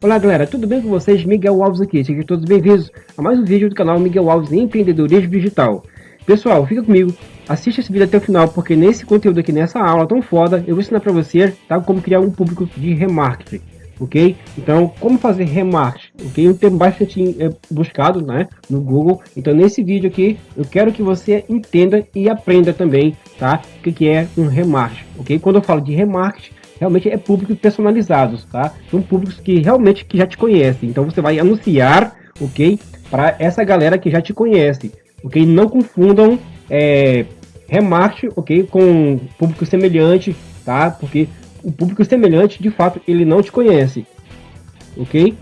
Olá galera, tudo bem com vocês? Miguel Alves aqui, sejam todos bem-vindos a mais um vídeo do canal Miguel Alves Empreendedorismo Digital. Pessoal, fica comigo, assista esse vídeo até o final, porque nesse conteúdo aqui, nessa aula tão foda, eu vou ensinar para você tá, como criar um público de remarketing ok? Então, como fazer remarketing, ok? Um termo bastante é, buscado, né, no Google. Então, nesse vídeo aqui, eu quero que você entenda e aprenda também, tá? O que, que é um remarketing, ok? Quando eu falo de remarketing, realmente é públicos personalizados, tá? São públicos que realmente que já te conhecem. Então, você vai anunciar, ok? Para essa galera que já te conhece, ok? Não confundam é, remarketing, ok? Com público semelhante, tá? Porque o público semelhante, de fato, ele não te conhece, ok?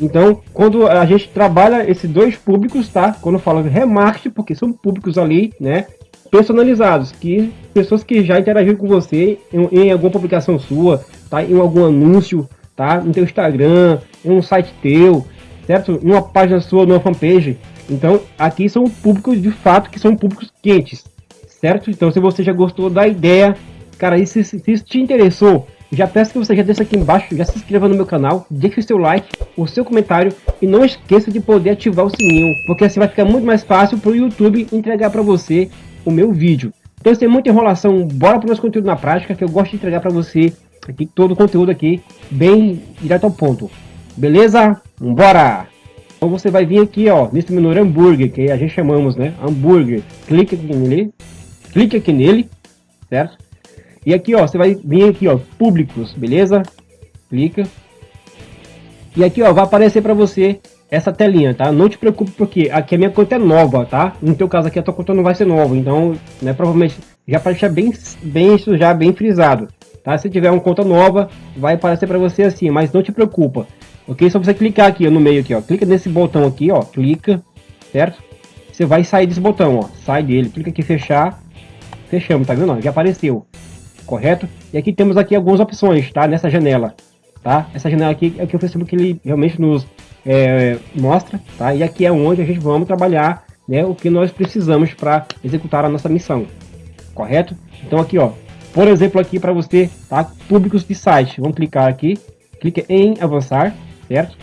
Então, quando a gente trabalha esses dois públicos, tá? Quando eu falo remarketing, porque são públicos ali, né? Personalizados, que pessoas que já interagiram com você em, em alguma publicação sua, tá? Em algum anúncio, tá? No teu Instagram, em um site teu, certo? Em uma página sua, numa fanpage. Então, aqui são públicos de fato que são públicos quentes, certo? Então, se você já gostou da ideia, cara, e se, se isso te interessou, já peço que você já deixe aqui embaixo, já se inscreva no meu canal, deixe o seu like, o seu comentário e não esqueça de poder ativar o sininho, porque assim vai ficar muito mais fácil para o YouTube entregar para você o meu vídeo. Então sem muita enrolação, bora para o nosso conteúdo na prática, que eu gosto de entregar para você aqui todo o conteúdo aqui, bem direto ao ponto. Beleza? Bora! Então você vai vir aqui, ó, nesse menu hambúrguer, que a gente chamamos, né? Hambúrguer. Clique aqui nele, clique aqui nele, certo? E aqui, ó, você vai vir aqui, ó, públicos, beleza? Clica. E aqui, ó, vai aparecer para você essa telinha, tá? Não te preocupe porque aqui a minha conta é nova, tá? No teu caso aqui a tua conta não vai ser nova, então, né, provavelmente já para deixar bem, bem isso já bem frisado, tá? Se tiver uma conta nova, vai aparecer para você assim, mas não te preocupa, ok? Só você clicar aqui ó, no meio aqui, ó, clica nesse botão aqui, ó, clica, certo? Você vai sair desse botão, ó, sai dele, clica aqui fechar, fechamos, tá vendo? Já apareceu correto? E aqui temos aqui algumas opções, tá? Nessa janela, tá? Essa janela aqui é o que o Facebook ele realmente nos é, mostra, tá? E aqui é onde a gente vamos trabalhar, né? O que nós precisamos para executar a nossa missão, correto? Então aqui, ó, por exemplo, aqui para você, tá? Públicos de site, vamos clicar aqui, clica em avançar, certo?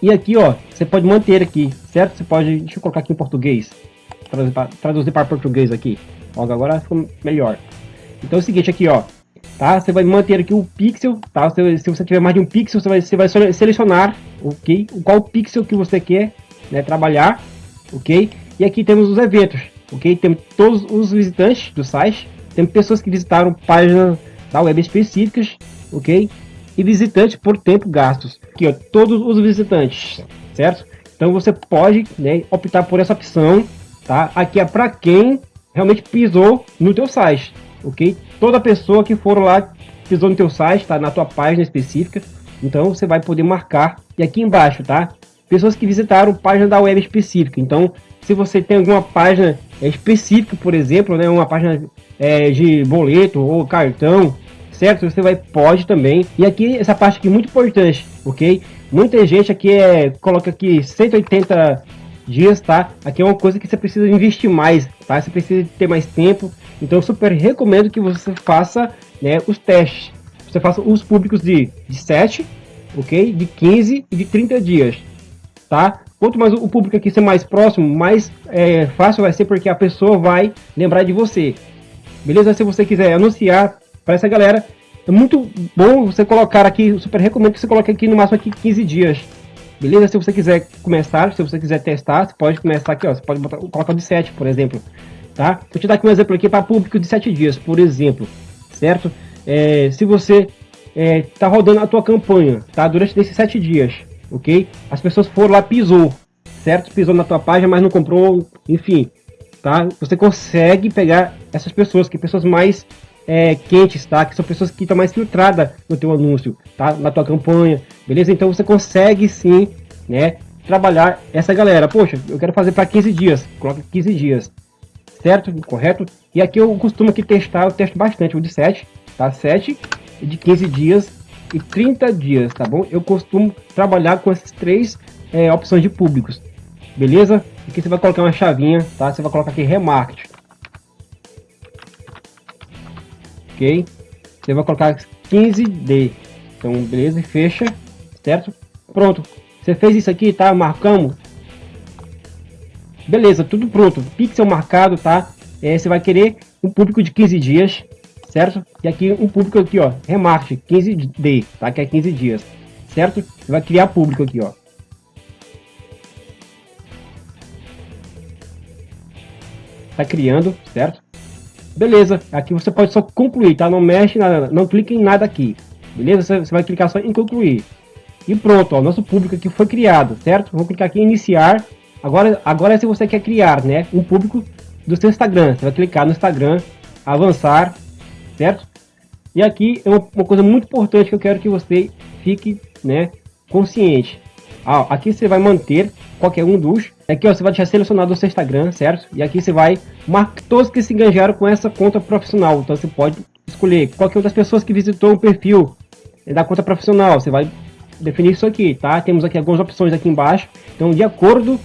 E aqui, ó, você pode manter aqui, certo? Você pode, deixa eu colocar aqui em português, traduzir para, traduzir para português aqui. Ó, agora ficou melhor. Então é o seguinte aqui, ó. Tá? Você vai manter aqui o pixel, tá? Se, se você tiver mais de um pixel, você vai, você vai selecionar, ok? Qual pixel que você quer né, trabalhar, ok? E aqui temos os eventos, ok? Temos todos os visitantes do site, temos pessoas que visitaram páginas da web específicas, ok? E visitantes por tempo gastos. Aqui, ó, todos os visitantes, certo? Então você pode né, optar por essa opção, tá? Aqui é para quem realmente pisou no teu site, ok? Toda pessoa que for lá pisou no teu site, tá na tua página específica, então você vai poder marcar. E aqui embaixo, tá? Pessoas que visitaram página da web específica. Então, se você tem alguma página específica, por exemplo, né, uma página é, de boleto ou cartão, certo? Você vai pode também. E aqui essa parte aqui é muito importante, ok? Muita gente aqui é coloca aqui 180 dias, tá? Aqui é uma coisa que você precisa investir mais, tá? Você precisa ter mais tempo. Então eu super recomendo que você faça né, os testes. Você faça os públicos de, de 7, ok? De 15 e de 30 dias, tá? Quanto mais o público aqui ser mais próximo, mais é, fácil vai ser porque a pessoa vai lembrar de você. Beleza? Se você quiser anunciar para essa galera, é muito bom você colocar aqui, super recomendo que você coloque aqui no máximo aqui 15 dias, Beleza? Se você quiser começar, se você quiser testar, você pode começar aqui, ó. Você pode botar, colocar de 7, por exemplo. Tá? Vou te dar aqui um exemplo aqui para público de 7 dias, por exemplo. Certo? É, se você é, tá rodando a tua campanha, tá? Durante esses 7 dias, ok? As pessoas foram lá, pisou, certo? Pisou na tua página, mas não comprou, enfim. Tá? Você consegue pegar essas pessoas, que pessoas mais é, quentes, tá? Que são pessoas que estão mais filtradas no teu anúncio, tá? Na tua campanha, beleza? Então você consegue sim, né? Trabalhar essa galera. Poxa, eu quero fazer para 15 dias. Coloca 15 dias, certo? Correto? E aqui eu costumo aqui testar, eu testo bastante o de 7, tá? 7, de 15 dias e 30 dias, tá bom? Eu costumo trabalhar com essas três é, opções de públicos, beleza? Aqui você vai colocar uma chavinha, tá? Você vai colocar aqui remarketing ok? Você vai colocar 15D. Então, beleza, fecha, certo? Pronto. Você fez isso aqui, tá? Marcamos. Beleza, tudo pronto. Pixel marcado, tá? É, você vai querer um público de 15 dias, certo? E aqui um público aqui, ó, remarque 15D, tá? Que é 15 dias, certo? Você vai criar público aqui, ó. Tá criando, certo? Beleza, aqui você pode só concluir, tá? Não mexe nada, não clique em nada aqui. Beleza? Você vai clicar só em concluir. E pronto, ó, nosso público aqui foi criado, certo? Vou clicar aqui em iniciar. Agora, agora se você quer criar, né, um público do seu Instagram, você vai clicar no Instagram, avançar, certo? E aqui é uma, coisa muito importante que eu quero que você fique, né, consciente. Ah, aqui você vai manter qualquer um dos. Aqui ó, você vai deixar selecionado o seu Instagram, certo? E aqui você vai marcar todos que se engajaram com essa conta profissional. Então você pode escolher qualquer uma das pessoas que visitou o perfil da conta profissional. Você vai definir isso aqui, tá? Temos aqui algumas opções aqui embaixo. Então, de acordo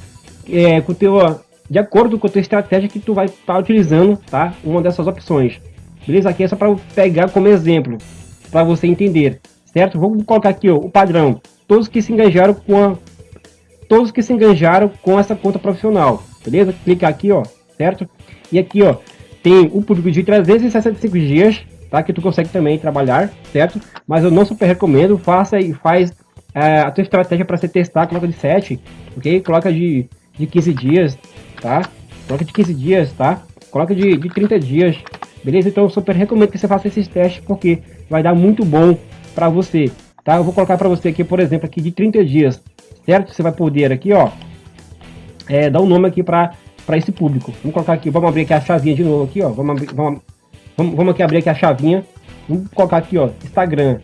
é, com teu, de acordo com a tua estratégia que tu vai estar tá utilizando, tá? Uma dessas opções. Beleza? Aqui é só para pegar como exemplo, para você entender, certo? Vou colocar aqui ó, o padrão. Todos que se engajaram com a, todos que se engajaram com essa conta profissional, beleza? Clicar aqui, ó, certo? E aqui, ó, tem o público de 365 dias, tá? Que tu consegue também trabalhar, certo? Mas eu não super recomendo, faça e faz é, a tua estratégia para você testar, coloca de 7, ok? Coloca de, de 15 dias, tá? Coloca de 15 dias, tá? Coloca de, de 30 dias, beleza? Então eu super recomendo que você faça esses testes, porque vai dar muito bom para você, tá? Eu vou colocar para você aqui, por exemplo, aqui de 30 dias, certo? Você vai poder aqui, ó, é, dar um nome aqui para para esse público. Vamos colocar aqui, vamos abrir aqui a chavinha de novo aqui, ó. Vamos, abrir, vamos, vamos, vamos aqui abrir aqui a chavinha. Vamos colocar aqui, ó, Instagram.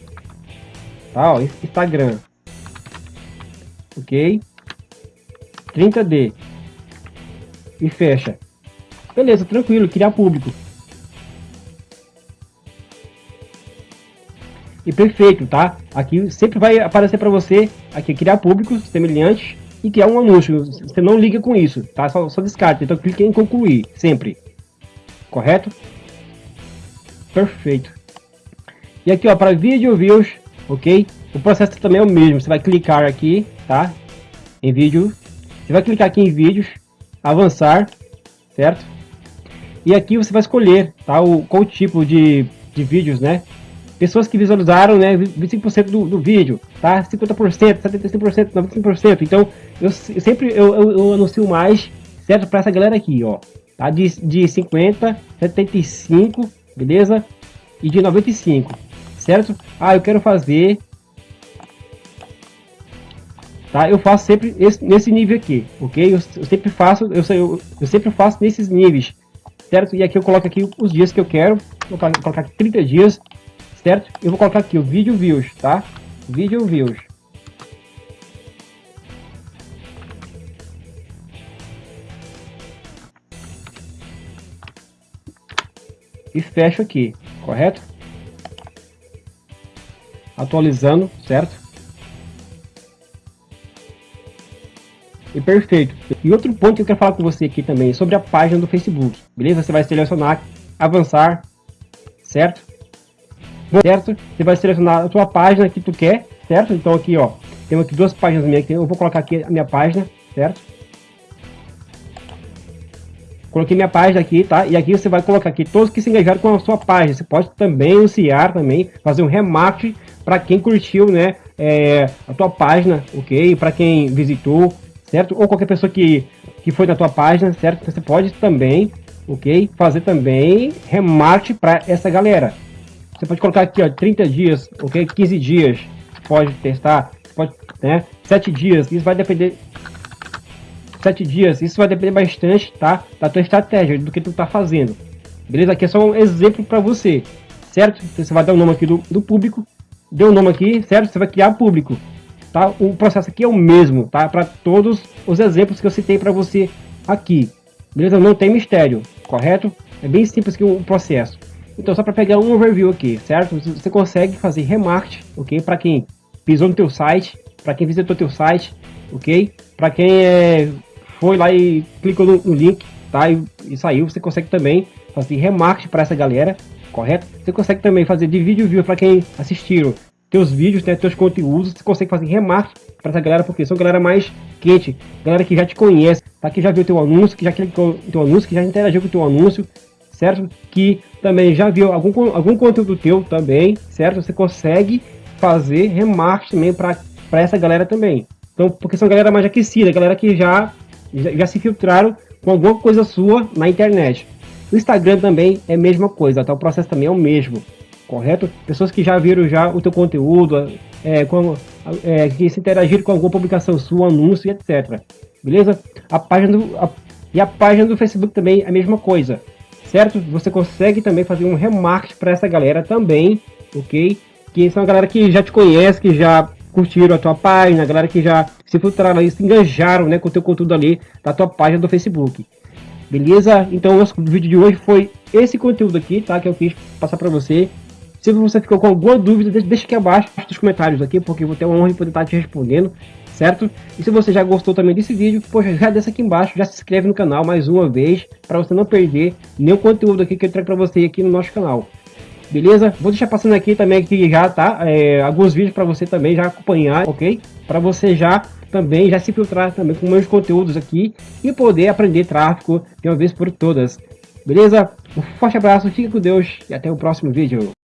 Tá, ó, Instagram ok? 30D e fecha. Beleza, tranquilo, criar público. E perfeito, tá? Aqui sempre vai aparecer para você aqui criar públicos semelhantes e criar um anúncio. Você não liga com isso, tá? Só, só descarte. Então clique em concluir, sempre. Correto? Perfeito. E aqui, ó, para vídeo views, ok? O processo também é o mesmo. Você vai clicar aqui tá? Em vídeo. Você vai clicar aqui em vídeos, avançar, certo? E aqui você vai escolher, tá? O, qual tipo de, de vídeos, né? Pessoas que visualizaram, né? 25% do, do vídeo, tá? 50%, 75%, 95%. Então, eu, eu sempre eu, eu, eu, anuncio mais, certo? Para essa galera aqui, ó. Tá? De, de 50, 75, beleza? E de 95, certo? Ah, eu quero fazer tá? Eu faço sempre esse, nesse nível aqui, ok? Eu, eu sempre faço, eu, eu, eu, sempre faço nesses níveis, certo? E aqui eu coloco aqui os dias que eu quero, vou colocar aqui 30 dias, certo? Eu vou colocar aqui o vídeo views, tá? Vídeo views. E fecho aqui, correto? Atualizando, certo? E perfeito. E outro ponto que eu quero falar com você aqui também, sobre a página do Facebook. Beleza? Você vai selecionar, avançar, certo? Certo? Você vai selecionar a sua página que tu quer, certo? Então aqui, ó, temos aqui duas páginas minhas. Eu vou colocar aqui a minha página, certo? Coloquei minha página aqui, tá? E aqui você vai colocar aqui todos que se engajaram com a sua página. Você pode também anunciar também, fazer um remarketing para quem curtiu, né? É, a tua página, ok? Para quem visitou, certo? Ou qualquer pessoa que, que foi na tua página, certo? Você pode também, ok? Fazer também remate para essa galera. Você pode colocar aqui, ó, 30 dias, ok? 15 dias, pode testar, pode, né? 7 dias, isso vai depender... 7 dias, isso vai depender bastante, tá? Da tua estratégia, do que tu tá fazendo. Beleza? Aqui é só um exemplo para você, certo? Você vai dar o nome aqui do, do público, deu o nome aqui, certo? Você vai criar público tá? O processo aqui é o mesmo, tá? Para todos os exemplos que eu citei para você aqui. Beleza? Não tem mistério, correto? É bem simples que o processo. Então, só para pegar um overview aqui, certo? Você consegue fazer remarketing, ok? Para quem pisou no teu site, para quem visitou teu site, ok? Para quem é, foi lá e clicou no, no link, tá? E, e, saiu, você consegue também fazer remarketing para essa galera, correto? Você consegue também fazer de vídeo view para quem assistiram teus vídeos, né, teus conteúdos, você consegue fazer remarketing para essa galera, porque são galera mais quente, galera que já te conhece, tá? que já viu teu anúncio, que já clicou no teu anúncio, que já interagiu com teu anúncio, certo? Que também já viu algum, algum conteúdo teu também, certo? Você consegue fazer remarketing também para essa galera também. Então, porque são galera mais aquecida, galera que já, já, já se filtraram com alguma coisa sua na internet. O Instagram também é a mesma coisa, tá? O processo também é o mesmo correto? Pessoas que já viram já o teu conteúdo, é, com, é, que se interagiram com alguma publicação sua, anúncio, etc. Beleza? A página do, a, e a página do Facebook também é a mesma coisa, certo? Você consegue também fazer um remarketing para essa galera também, ok? Que são a galera que já te conhece, que já curtiram a tua página, a galera que já se filtraram aí, se engajaram né, com o teu conteúdo ali da tua página do Facebook. Beleza? Então, o nosso vídeo de hoje foi esse conteúdo aqui, tá? Que eu quis passar para você. Se você ficou com alguma dúvida, deixa aqui abaixo nos comentários aqui, porque eu vou ter uma honra de poder estar te respondendo, certo? E se você já gostou também desse vídeo, poxa, já desce aqui embaixo, já se inscreve no canal mais uma vez, para você não perder nenhum conteúdo aqui que eu trago para você aqui no nosso canal. Beleza? Vou deixar passando aqui também aqui já, tá? É, alguns vídeos para você também já acompanhar, ok? Para você já também já se filtrar também com meus conteúdos aqui e poder aprender tráfego de uma vez por todas. Beleza? Um forte abraço, fique com Deus e até o próximo vídeo.